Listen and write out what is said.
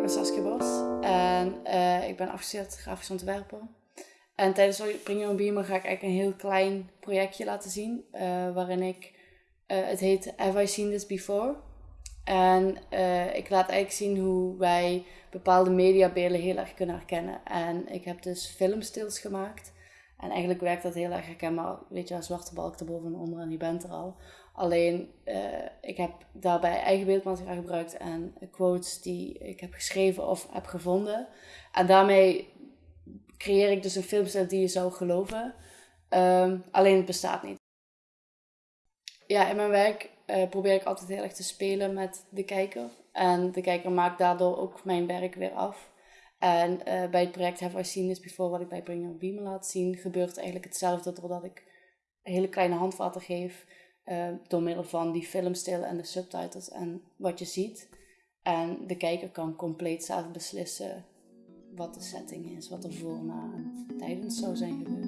ik ben Saskia Bos en uh, ik ben afgestudeerd grafisch ontwerper. En tijdens Bring Your Beamer ga ik eigenlijk een heel klein projectje laten zien. Uh, waarin ik, uh, het heet Have I Seen This Before? En ik laat eigenlijk zien hoe wij bepaalde mediabeelden heel erg kunnen herkennen. En ik heb dus filmstils gemaakt. En eigenlijk werkt dat heel erg herkenbaar. Weet je, een zwarte balk erboven en onder en je bent er al. Alleen, uh, ik heb daarbij eigen beeldmateriaal gebruikt en quotes die ik heb geschreven of heb gevonden. En daarmee creëer ik dus een filmstijl die je zou geloven. Um, alleen het bestaat niet. Ja, in mijn werk uh, probeer ik altijd heel erg te spelen met de kijker. En de kijker maakt daardoor ook mijn werk weer af. En uh, bij het project Have I Seen This Before, wat ik bij Bring Your Beamer laat zien, gebeurt eigenlijk hetzelfde doordat ik hele kleine handvatten geef uh, door middel van die filmstijl en de subtitles en wat je ziet. En de kijker kan compleet zelf beslissen wat de setting is, wat er voor, na en tijdens zou zijn gebeurd.